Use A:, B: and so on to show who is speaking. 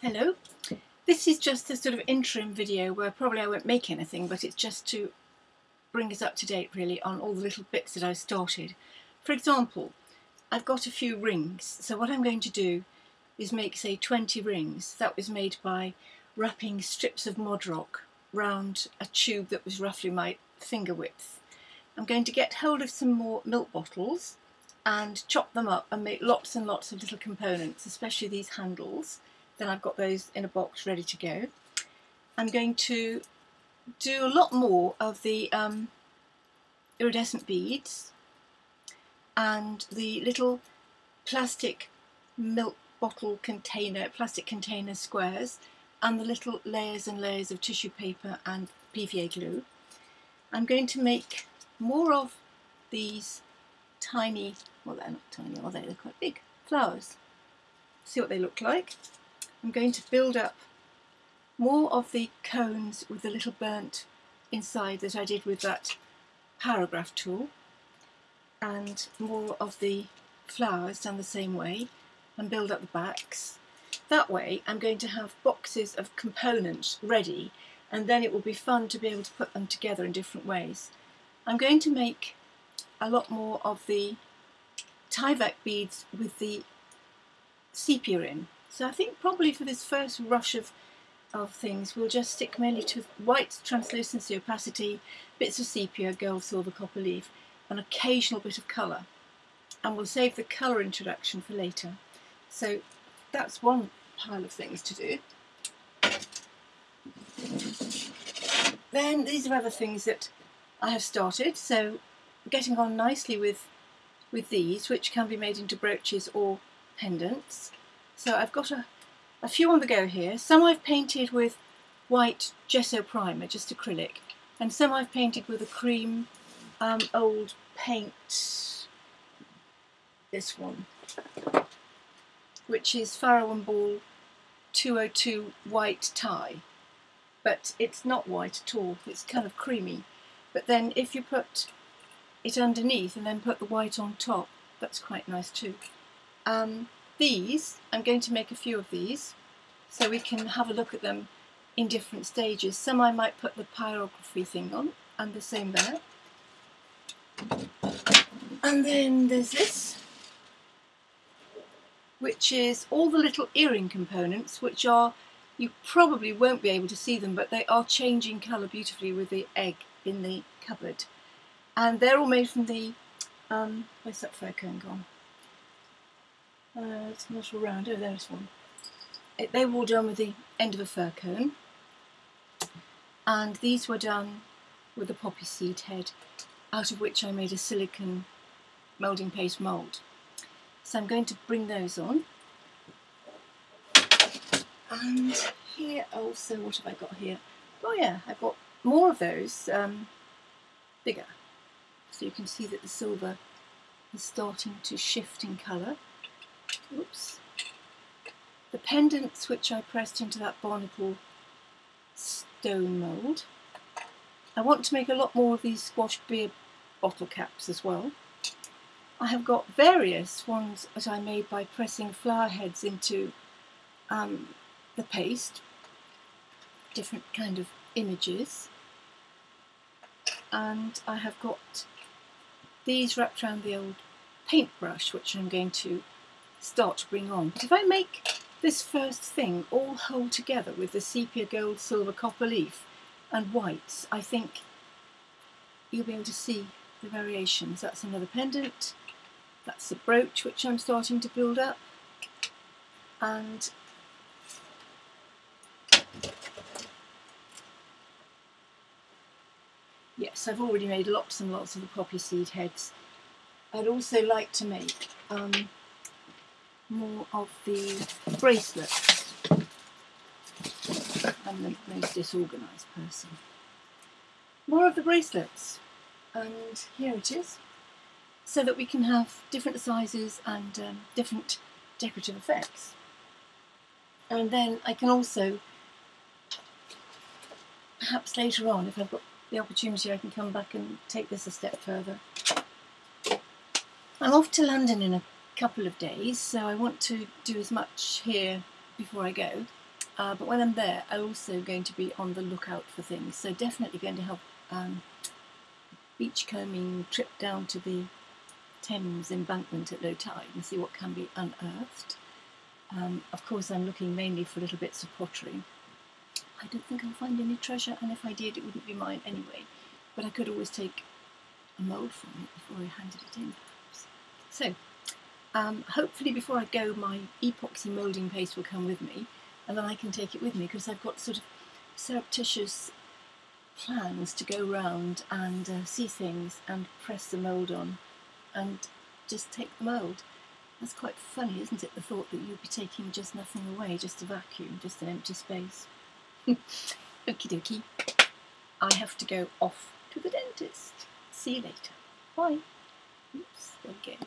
A: Hello. This is just a sort of interim video where probably I won't make anything but it's just to bring us up to date really on all the little bits that I've started. For example, I've got a few rings so what I'm going to do is make say 20 rings. That was made by wrapping strips of Mod Rock round a tube that was roughly my finger width. I'm going to get hold of some more milk bottles and chop them up and make lots and lots of little components, especially these handles then I've got those in a box ready to go. I'm going to do a lot more of the um, iridescent beads and the little plastic milk bottle container, plastic container squares and the little layers and layers of tissue paper and PVA glue. I'm going to make more of these tiny, well they're not tiny are they, they're quite big, flowers. See what they look like. I'm going to build up more of the cones with the little burnt inside that I did with that pyrography tool and more of the flowers done the same way and build up the backs. That way I'm going to have boxes of components ready and then it will be fun to be able to put them together in different ways. I'm going to make a lot more of the Tyvek beads with the sepia in so I think probably for this first rush of, of things, we'll just stick mainly to white translucency, opacity, bits of sepia, gold, silver, copper leaf, an occasional bit of colour. And we'll save the colour introduction for later. So that's one pile of things to do. Then these are other things that I have started. So getting on nicely with with these, which can be made into brooches or pendants. So I've got a, a few on the go here. Some I've painted with white gesso primer, just acrylic, and some I've painted with a cream um, old paint, this one, which is Farrow and Ball 202 white tie, but it's not white at all, it's kind of creamy. But then if you put it underneath and then put the white on top, that's quite nice too. Um, these, I'm going to make a few of these so we can have a look at them in different stages. Some I might put the pyrography thing on and the same there. And then there's this, which is all the little earring components, which are, you probably won't be able to see them, but they are changing colour beautifully with the egg in the cupboard. And they're all made from the, um, where's that fir cone gone? Uh, it's not all round. Oh, there's one. It, they were all done with the end of a fir cone. And these were done with a poppy seed head, out of which I made a silicon moulding paste mould. So I'm going to bring those on. And here also, what have I got here? Oh yeah, I've got more of those, um, bigger. So you can see that the silver is starting to shift in colour. Oops. The pendants which I pressed into that barnacle stone mould. I want to make a lot more of these squash beer bottle caps as well. I have got various ones that I made by pressing flower heads into um, the paste, different kind of images. And I have got these wrapped around the old paintbrush, which I'm going to start to bring on. But if I make this first thing all hold together with the sepia gold, silver, copper leaf and whites, I think you'll be able to see the variations. That's another pendant, that's the brooch which I'm starting to build up and yes I've already made lots and lots of the poppy seed heads. I'd also like to make um, more of the bracelets. I'm the most disorganised person. More of the bracelets, and here it is, so that we can have different sizes and um, different decorative effects. And then I can also, perhaps later on, if I've got the opportunity, I can come back and take this a step further. I'm off to London in a couple of days, so I want to do as much here before I go. Uh, but when I'm there, I'm also going to be on the lookout for things. So definitely going to have um, beachcombing trip down to the Thames embankment at low tide and see what can be unearthed. Um, of course, I'm looking mainly for little bits of pottery. I don't think I'll find any treasure, and if I did, it wouldn't be mine anyway. But I could always take a mould from it before I handed it in, perhaps. So, um, hopefully before I go, my epoxy moulding paste will come with me, and then I can take it with me because I've got sort of surreptitious plans to go round and uh, see things and press the mould on and just take the mould. That's quite funny, isn't it? The thought that you'll be taking just nothing away, just a vacuum, just an empty space. Okie dokie. I have to go off to the dentist. See you later. Bye. Oops, again.